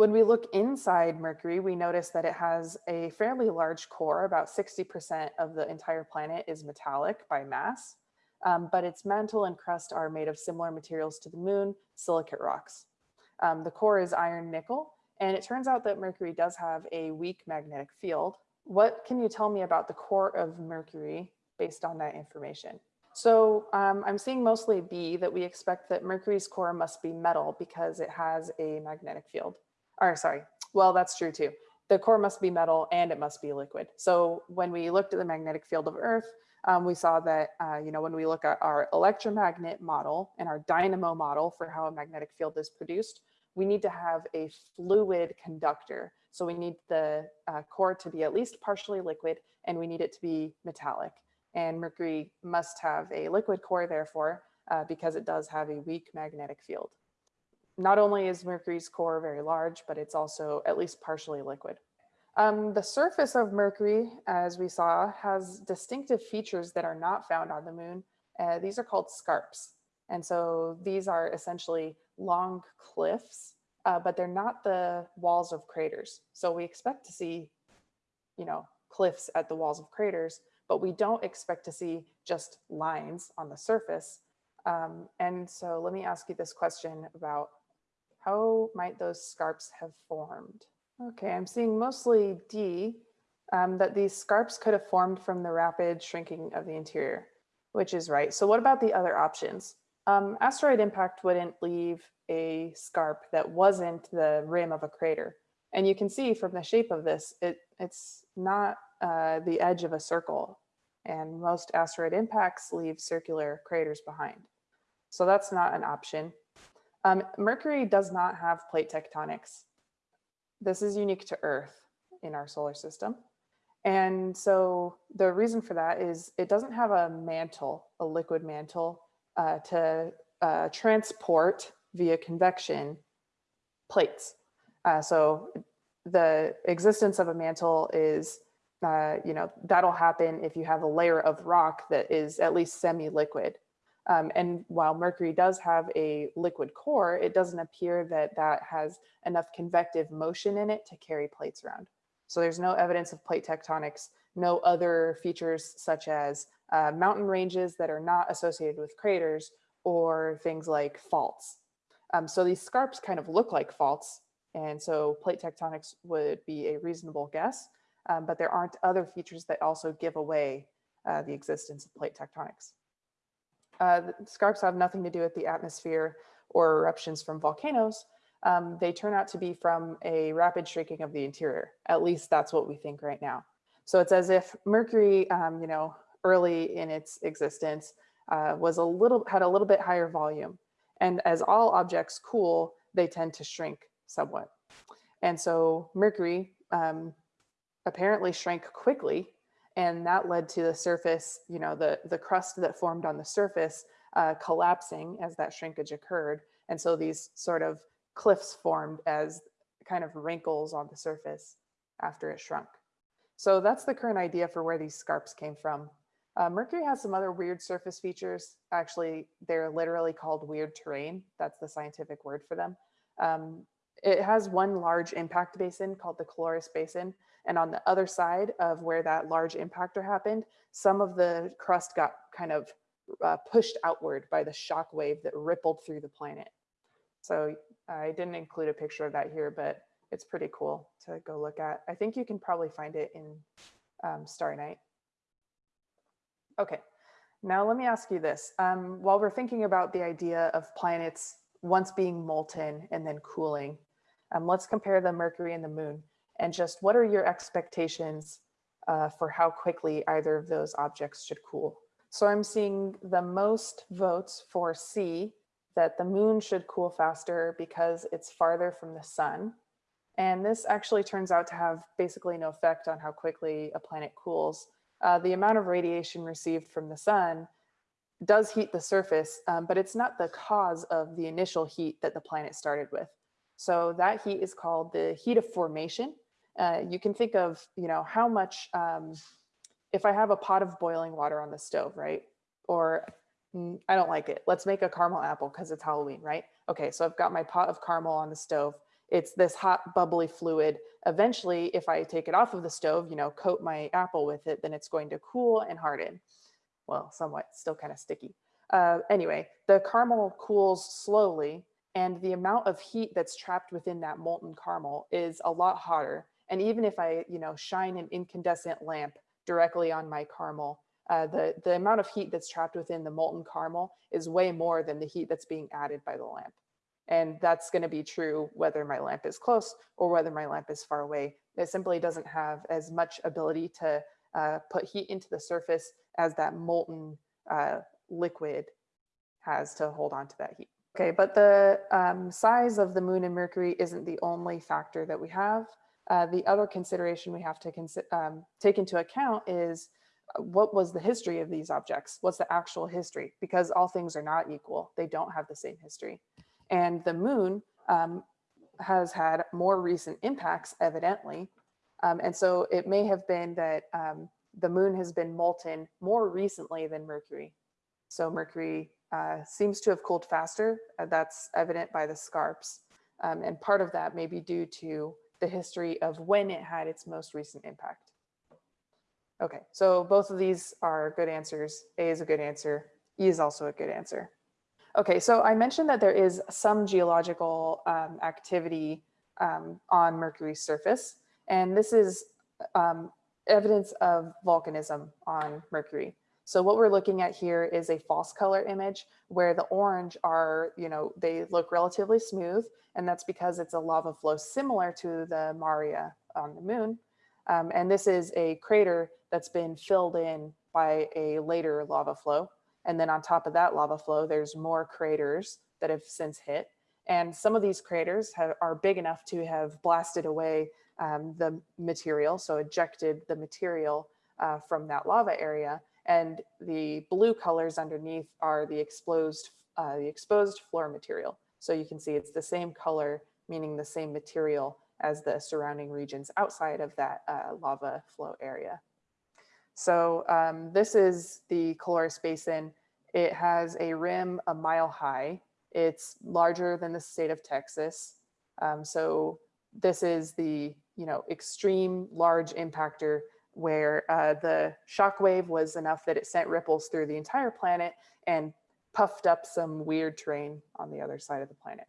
when we look inside Mercury, we notice that it has a fairly large core. About 60% of the entire planet is metallic by mass, um, but its mantle and crust are made of similar materials to the moon, silicate rocks. Um, the core is iron nickel, and it turns out that Mercury does have a weak magnetic field. What can you tell me about the core of Mercury based on that information? So um, I'm seeing mostly B that we expect that Mercury's core must be metal because it has a magnetic field or sorry, well, that's true too. The core must be metal and it must be liquid. So when we looked at the magnetic field of Earth, um, we saw that, uh, you know, when we look at our electromagnet model and our dynamo model for how a magnetic field is produced, we need to have a fluid conductor. So we need the uh, core to be at least partially liquid and we need it to be metallic. And mercury must have a liquid core, therefore, uh, because it does have a weak magnetic field not only is Mercury's core very large, but it's also at least partially liquid. Um, the surface of Mercury, as we saw, has distinctive features that are not found on the moon. Uh, these are called scarps. And so these are essentially long cliffs, uh, but they're not the walls of craters. So we expect to see, you know, cliffs at the walls of craters, but we don't expect to see just lines on the surface. Um, and so let me ask you this question about how might those scarps have formed? Okay, I'm seeing mostly D, um, that these scarps could have formed from the rapid shrinking of the interior, which is right. So what about the other options? Um, asteroid impact wouldn't leave a scarp that wasn't the rim of a crater. And you can see from the shape of this, it, it's not uh, the edge of a circle. And most asteroid impacts leave circular craters behind. So that's not an option. Um, Mercury does not have plate tectonics. This is unique to Earth in our solar system. And so the reason for that is it doesn't have a mantle, a liquid mantle, uh, to uh, transport via convection plates. Uh, so the existence of a mantle is, uh, you know, that'll happen if you have a layer of rock that is at least semi-liquid. Um, and while Mercury does have a liquid core, it doesn't appear that that has enough convective motion in it to carry plates around. So there's no evidence of plate tectonics, no other features such as uh, mountain ranges that are not associated with craters or things like faults. Um, so these scarps kind of look like faults. And so plate tectonics would be a reasonable guess, um, but there aren't other features that also give away uh, the existence of plate tectonics. Uh, scarps have nothing to do with the atmosphere or eruptions from volcanoes. Um, they turn out to be from a rapid shrinking of the interior. At least that's what we think right now. So it's as if Mercury, um, you know, early in its existence uh, was a little, had a little bit higher volume. And as all objects cool, they tend to shrink somewhat. And so Mercury um, apparently shrank quickly and that led to the surface, you know, the, the crust that formed on the surface uh, collapsing as that shrinkage occurred. And so these sort of cliffs formed as kind of wrinkles on the surface after it shrunk. So that's the current idea for where these scarps came from. Uh, Mercury has some other weird surface features. Actually, they're literally called weird terrain. That's the scientific word for them. Um, it has one large impact basin called the Caloris Basin, and on the other side of where that large impactor happened, some of the crust got kind of uh, pushed outward by the shock wave that rippled through the planet. So I didn't include a picture of that here, but it's pretty cool to go look at. I think you can probably find it in um, Starry Night. Okay, now let me ask you this. Um, while we're thinking about the idea of planets once being molten and then cooling, um, let's compare the Mercury and the moon and just what are your expectations uh, for how quickly either of those objects should cool. So I'm seeing the most votes for C, that the moon should cool faster because it's farther from the sun. And this actually turns out to have basically no effect on how quickly a planet cools. Uh, the amount of radiation received from the sun does heat the surface, um, but it's not the cause of the initial heat that the planet started with. So that heat is called the heat of formation. Uh, you can think of, you know, how much, um, if I have a pot of boiling water on the stove, right? Or mm, I don't like it. Let's make a caramel apple because it's Halloween, right? Okay, so I've got my pot of caramel on the stove. It's this hot bubbly fluid. Eventually, if I take it off of the stove, you know, coat my apple with it, then it's going to cool and harden. Well, somewhat, still kind of sticky. Uh, anyway, the caramel cools slowly and the amount of heat that's trapped within that molten caramel is a lot hotter. And even if I, you know, shine an incandescent lamp directly on my caramel, uh, the, the amount of heat that's trapped within the molten caramel is way more than the heat that's being added by the lamp. And that's going to be true whether my lamp is close or whether my lamp is far away. It simply doesn't have as much ability to uh, put heat into the surface as that molten uh, liquid has to hold on to that heat. Okay, but the um, size of the moon and Mercury isn't the only factor that we have. Uh, the other consideration we have to um, take into account is uh, what was the history of these objects? What's the actual history? Because all things are not equal. They don't have the same history. And the moon um, has had more recent impacts, evidently. Um, and so it may have been that um, the moon has been molten more recently than Mercury. So Mercury uh, seems to have cooled faster. Uh, that's evident by the scarps. Um, and part of that may be due to the history of when it had its most recent impact. Okay, so both of these are good answers. A is a good answer. E is also a good answer. Okay, so I mentioned that there is some geological um, activity um, on Mercury's surface, and this is um, evidence of volcanism on Mercury. So what we're looking at here is a false color image where the orange are, you know, they look relatively smooth, and that's because it's a lava flow similar to the Maria on the moon. Um, and this is a crater that's been filled in by a later lava flow. And then on top of that lava flow, there's more craters that have since hit. And some of these craters have, are big enough to have blasted away um, the material, so ejected the material uh, from that lava area. And the blue colors underneath are the exposed, uh, the exposed floor material. So you can see it's the same color, meaning the same material as the surrounding regions outside of that uh, lava flow area. So um, this is the Caloris Basin. It has a rim a mile high. It's larger than the state of Texas. Um, so this is the you know extreme large impactor where uh, the shock wave was enough that it sent ripples through the entire planet and puffed up some weird terrain on the other side of the planet.